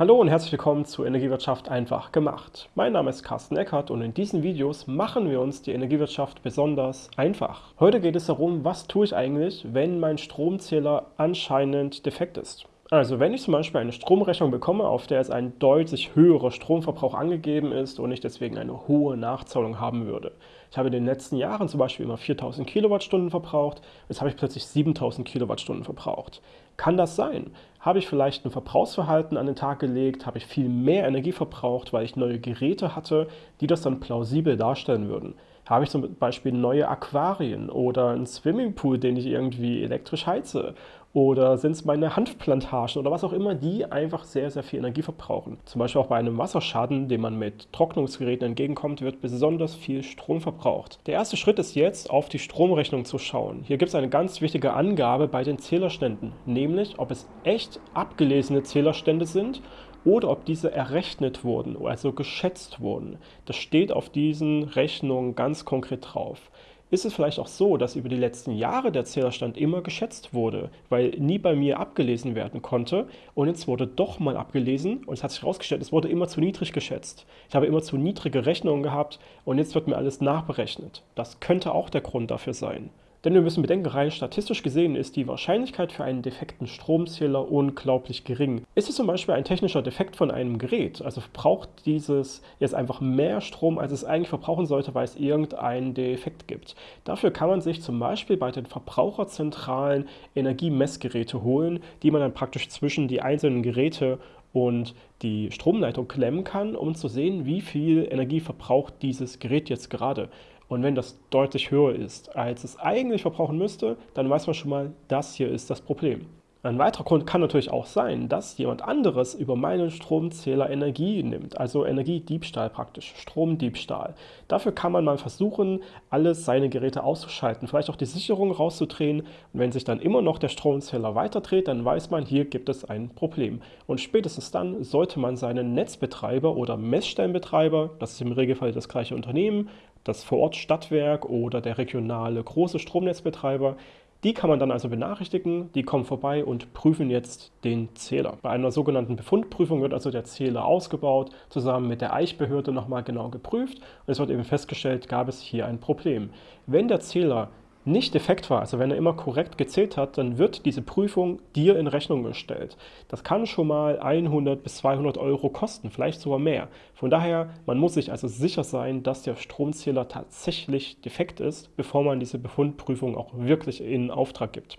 Hallo und herzlich willkommen zu Energiewirtschaft einfach gemacht. Mein Name ist Carsten Eckert und in diesen Videos machen wir uns die Energiewirtschaft besonders einfach. Heute geht es darum, was tue ich eigentlich, wenn mein Stromzähler anscheinend defekt ist. Also wenn ich zum Beispiel eine Stromrechnung bekomme, auf der es ein deutlich höherer Stromverbrauch angegeben ist und ich deswegen eine hohe Nachzahlung haben würde. Ich habe in den letzten Jahren zum Beispiel immer 4000 Kilowattstunden verbraucht, jetzt habe ich plötzlich 7000 Kilowattstunden verbraucht. Kann das sein? Habe ich vielleicht ein Verbrauchsverhalten an den Tag gelegt? Habe ich viel mehr Energie verbraucht, weil ich neue Geräte hatte, die das dann plausibel darstellen würden? Habe ich zum Beispiel neue Aquarien oder einen Swimmingpool, den ich irgendwie elektrisch heize? Oder sind es meine Hanfplantagen oder was auch immer, die einfach sehr, sehr viel Energie verbrauchen? Zum Beispiel auch bei einem Wasserschaden, dem man mit Trocknungsgeräten entgegenkommt, wird besonders viel Strom verbraucht. Der erste Schritt ist jetzt, auf die Stromrechnung zu schauen. Hier gibt es eine ganz wichtige Angabe bei den Zählerständen, nämlich ob es echt abgelesene Zählerstände sind oder ob diese errechnet wurden, also geschätzt wurden. Das steht auf diesen Rechnungen ganz konkret drauf. Ist es vielleicht auch so, dass über die letzten Jahre der Zählerstand immer geschätzt wurde, weil nie bei mir abgelesen werden konnte und jetzt wurde doch mal abgelesen und es hat sich herausgestellt, es wurde immer zu niedrig geschätzt. Ich habe immer zu niedrige Rechnungen gehabt und jetzt wird mir alles nachberechnet. Das könnte auch der Grund dafür sein. Denn wir müssen bedenken, rein statistisch gesehen ist die Wahrscheinlichkeit für einen defekten Stromzähler unglaublich gering. Ist es zum Beispiel ein technischer Defekt von einem Gerät, also verbraucht dieses jetzt einfach mehr Strom, als es eigentlich verbrauchen sollte, weil es irgendeinen Defekt gibt. Dafür kann man sich zum Beispiel bei den verbraucherzentralen Energiemessgeräte holen, die man dann praktisch zwischen die einzelnen Geräte und die Stromleitung klemmen kann, um zu sehen, wie viel Energie verbraucht dieses Gerät jetzt gerade. Und wenn das deutlich höher ist, als es eigentlich verbrauchen müsste, dann weiß man schon mal, das hier ist das Problem. Ein weiterer Grund kann natürlich auch sein, dass jemand anderes über meinen Stromzähler Energie nimmt, also Energiediebstahl praktisch, Stromdiebstahl. Dafür kann man mal versuchen, alles seine Geräte auszuschalten, vielleicht auch die Sicherung rauszudrehen und wenn sich dann immer noch der Stromzähler weiterdreht, dann weiß man, hier gibt es ein Problem. Und spätestens dann sollte man seinen Netzbetreiber oder Messstellenbetreiber, das ist im Regelfall das gleiche Unternehmen, das Vorortstadtwerk oder der regionale große Stromnetzbetreiber. Die kann man dann also benachrichtigen, die kommen vorbei und prüfen jetzt den Zähler. Bei einer sogenannten Befundprüfung wird also der Zähler ausgebaut, zusammen mit der Eichbehörde nochmal genau geprüft und es wird eben festgestellt, gab es hier ein Problem. Wenn der Zähler nicht defekt war, also wenn er immer korrekt gezählt hat, dann wird diese Prüfung dir in Rechnung gestellt. Das kann schon mal 100 bis 200 Euro kosten, vielleicht sogar mehr. Von daher, man muss sich also sicher sein, dass der Stromzähler tatsächlich defekt ist, bevor man diese Befundprüfung auch wirklich in Auftrag gibt.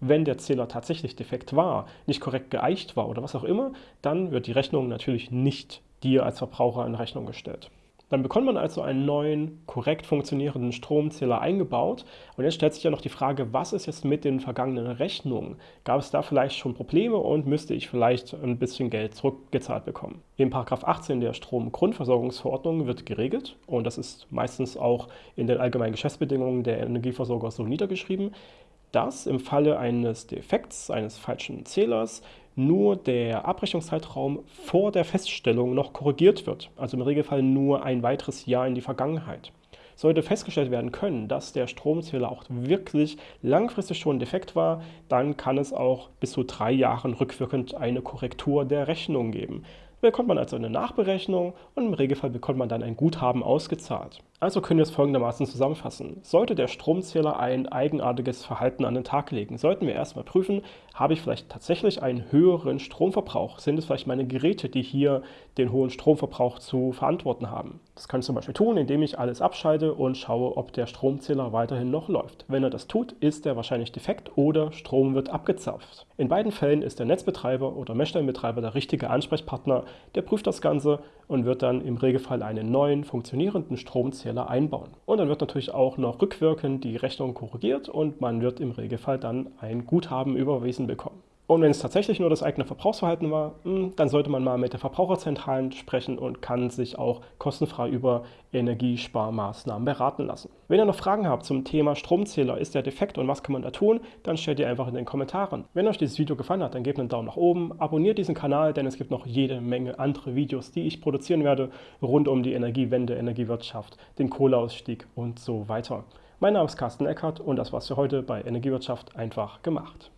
Wenn der Zähler tatsächlich defekt war, nicht korrekt geeicht war oder was auch immer, dann wird die Rechnung natürlich nicht dir als Verbraucher in Rechnung gestellt. Dann bekommt man also einen neuen, korrekt funktionierenden Stromzähler eingebaut. Und jetzt stellt sich ja noch die Frage, was ist jetzt mit den vergangenen Rechnungen? Gab es da vielleicht schon Probleme und müsste ich vielleicht ein bisschen Geld zurückgezahlt bekommen? In 18 der Stromgrundversorgungsverordnung wird geregelt, und das ist meistens auch in den allgemeinen Geschäftsbedingungen der Energieversorger so niedergeschrieben, dass im Falle eines Defekts, eines falschen Zählers, nur der Abrechnungszeitraum vor der Feststellung noch korrigiert wird, also im Regelfall nur ein weiteres Jahr in die Vergangenheit. Sollte festgestellt werden können, dass der Stromzähler auch wirklich langfristig schon defekt war, dann kann es auch bis zu drei Jahren rückwirkend eine Korrektur der Rechnung geben bekommt man also eine Nachberechnung und im Regelfall bekommt man dann ein Guthaben ausgezahlt. Also können wir es folgendermaßen zusammenfassen. Sollte der Stromzähler ein eigenartiges Verhalten an den Tag legen, sollten wir erstmal prüfen, habe ich vielleicht tatsächlich einen höheren Stromverbrauch? Sind es vielleicht meine Geräte, die hier den hohen Stromverbrauch zu verantworten haben? Das kann ich zum Beispiel tun, indem ich alles abschalte und schaue, ob der Stromzähler weiterhin noch läuft. Wenn er das tut, ist er wahrscheinlich defekt oder Strom wird abgezapft. In beiden Fällen ist der Netzbetreiber oder Messstellenbetreiber der richtige Ansprechpartner, der prüft das Ganze und wird dann im Regelfall einen neuen funktionierenden Stromzähler einbauen. Und dann wird natürlich auch noch rückwirkend die Rechnung korrigiert und man wird im Regelfall dann ein Guthaben überwiesen bekommen. Und wenn es tatsächlich nur das eigene Verbrauchsverhalten war, hm, dann sollte man mal mit der Verbraucherzentralen sprechen und kann sich auch kostenfrei über Energiesparmaßnahmen beraten lassen. Wenn ihr noch Fragen habt zum Thema Stromzähler, ist der defekt und was kann man da tun, dann stellt ihr einfach in den Kommentaren. Wenn euch dieses Video gefallen hat, dann gebt einen Daumen nach oben, abonniert diesen Kanal, denn es gibt noch jede Menge andere Videos, die ich produzieren werde, rund um die Energiewende, Energiewirtschaft, den Kohleausstieg und so weiter. Mein Name ist Carsten Eckert und das war's für heute bei Energiewirtschaft einfach gemacht.